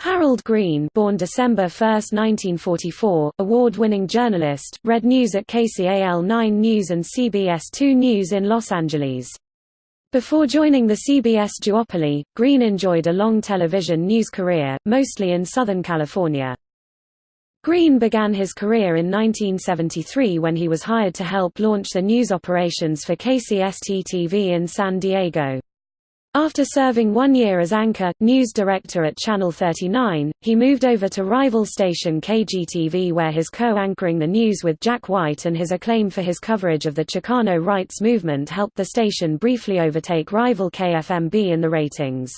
Harold Green born December 1, 1944, award-winning journalist, read news at KCAL 9 News and CBS 2 News in Los Angeles. Before joining the CBS duopoly, Green enjoyed a long television news career, mostly in Southern California. Green began his career in 1973 when he was hired to help launch the news operations for KCST-TV in San Diego. After serving one year as anchor, news director at Channel 39, he moved over to rival station KGTV where his co-anchoring the news with Jack White and his acclaim for his coverage of the Chicano rights movement helped the station briefly overtake rival KFMB in the ratings.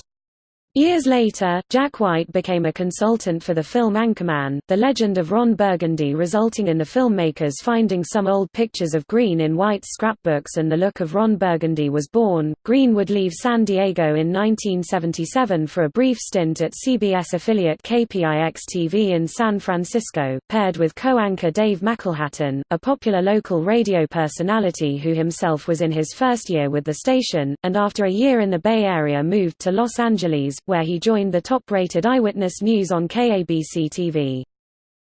Years later, Jack White became a consultant for the film Anchorman, The Legend of Ron Burgundy resulting in the filmmakers finding some old pictures of Green in White's scrapbooks and the look of Ron Burgundy was born. Green would leave San Diego in 1977 for a brief stint at CBS affiliate KPIX-TV in San Francisco, paired with co-anchor Dave McElhatton, a popular local radio personality who himself was in his first year with the station, and after a year in the Bay Area moved to Los Angeles, where he joined the top-rated Eyewitness News on KABC-TV.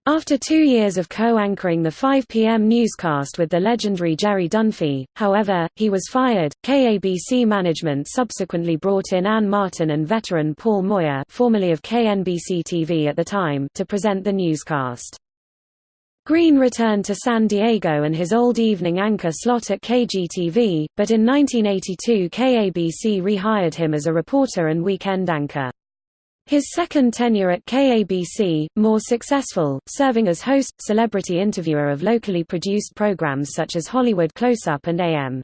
After two years of co-anchoring the 5 p.m. newscast with the legendary Jerry Dunphy, however, he was fired. KABC management subsequently brought in Ann Martin and veteran Paul Moyer, formerly of KNBC-TV at the time, to present the newscast. Green returned to San Diego and his old evening anchor slot at KGTV, but in 1982 KABC rehired him as a reporter and weekend anchor. His second tenure at KABC, more successful, serving as host, celebrity interviewer of locally produced programs such as Hollywood Close-Up and AM.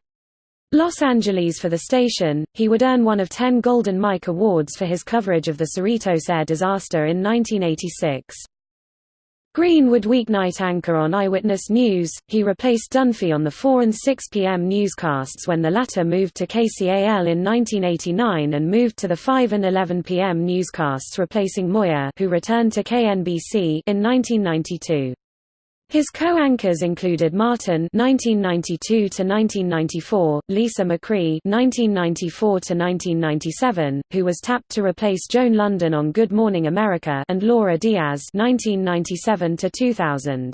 Los Angeles for the station, he would earn one of ten Golden Mike Awards for his coverage of the Cerritos air disaster in 1986. Green would weeknight anchor on Eyewitness News, he replaced Dunphy on the 4 and 6 p.m. newscasts when the latter moved to KCAL in 1989 and moved to the 5 and 11 p.m. newscasts replacing Moyer who returned to KNBC in 1992. His co-anchors included Martin (1992–1994), Lisa McCree (1994–1997), who was tapped to replace Joan Lunden on Good Morning America, and Laura Diaz (1997–2000).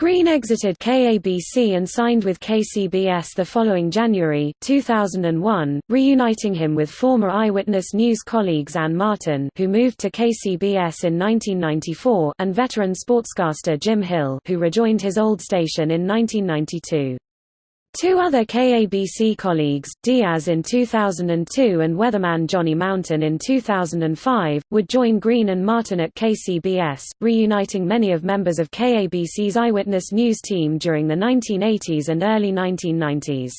Green exited KABC and signed with KCBS the following January 2001, reuniting him with former Eyewitness News colleagues Ann Martin who moved to KCBS in 1994 and veteran sportscaster Jim Hill who rejoined his old station in 1992. Two other KABC colleagues, Diaz in 2002 and weatherman Johnny Mountain in 2005, would join Green and Martin at KCBS, reuniting many of members of KABC's Eyewitness News team during the 1980s and early 1990s.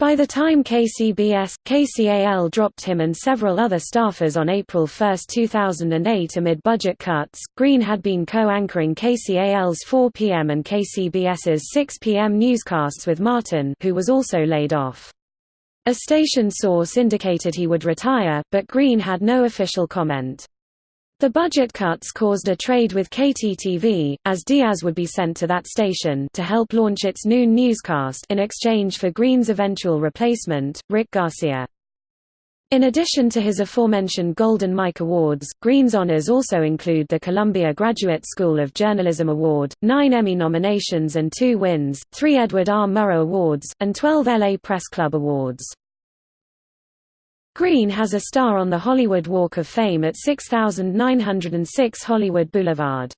By the time KCBS, KCAL dropped him and several other staffers on April 1, 2008 amid budget cuts, Green had been co-anchoring KCAL's 4 p.m. and KCBS's 6 p.m. newscasts with Martin who was also laid off. A station source indicated he would retire, but Green had no official comment. The budget cuts caused a trade with KTTV, as Diaz would be sent to that station to help launch its noon newscast in exchange for Green's eventual replacement, Rick Garcia. In addition to his aforementioned Golden Mike Awards, Green's honors also include the Columbia Graduate School of Journalism Award, nine Emmy nominations and two wins, three Edward R. Murrow Awards, and 12 LA Press Club Awards. Green has a star on the Hollywood Walk of Fame at 6906 Hollywood Boulevard.